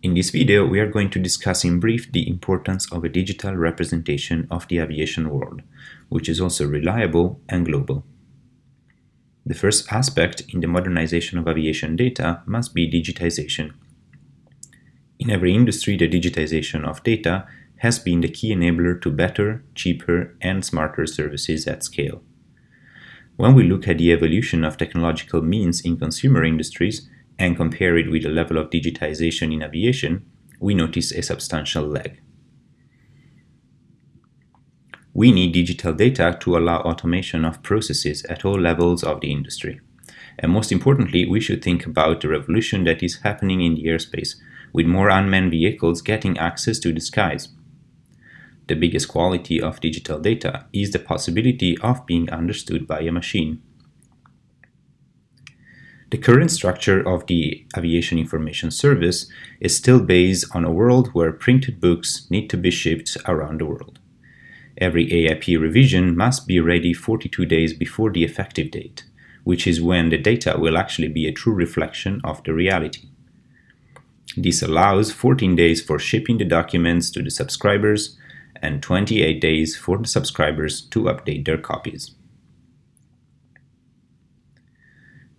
In this video, we are going to discuss in brief the importance of a digital representation of the aviation world, which is also reliable and global. The first aspect in the modernization of aviation data must be digitization. In every industry, the digitization of data has been the key enabler to better, cheaper, and smarter services at scale. When we look at the evolution of technological means in consumer industries, and compare it with the level of digitization in aviation, we notice a substantial lag. We need digital data to allow automation of processes at all levels of the industry. And most importantly, we should think about the revolution that is happening in the airspace, with more unmanned vehicles getting access to the skies. The biggest quality of digital data is the possibility of being understood by a machine. The current structure of the Aviation Information Service is still based on a world where printed books need to be shipped around the world. Every AIP revision must be ready 42 days before the effective date, which is when the data will actually be a true reflection of the reality. This allows 14 days for shipping the documents to the subscribers and 28 days for the subscribers to update their copies.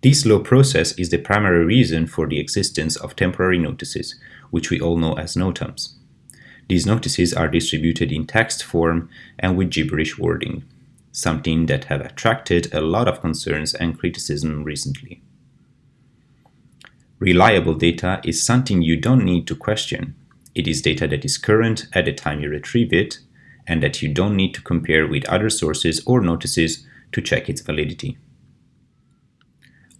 This slow process is the primary reason for the existence of temporary notices, which we all know as NOTAMs. These notices are distributed in text form and with gibberish wording, something that have attracted a lot of concerns and criticism recently. Reliable data is something you don't need to question. It is data that is current at the time you retrieve it, and that you don't need to compare with other sources or notices to check its validity.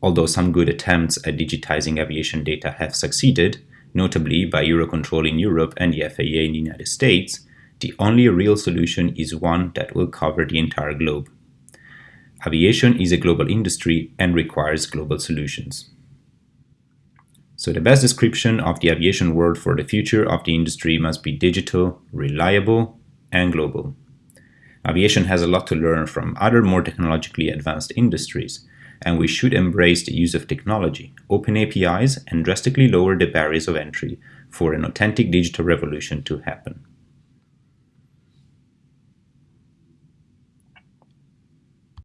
Although some good attempts at digitizing aviation data have succeeded, notably by Eurocontrol in Europe and the FAA in the United States, the only real solution is one that will cover the entire globe. Aviation is a global industry and requires global solutions. So the best description of the aviation world for the future of the industry must be digital, reliable, and global. Aviation has a lot to learn from other more technologically advanced industries, and we should embrace the use of technology, open APIs, and drastically lower the barriers of entry for an authentic digital revolution to happen.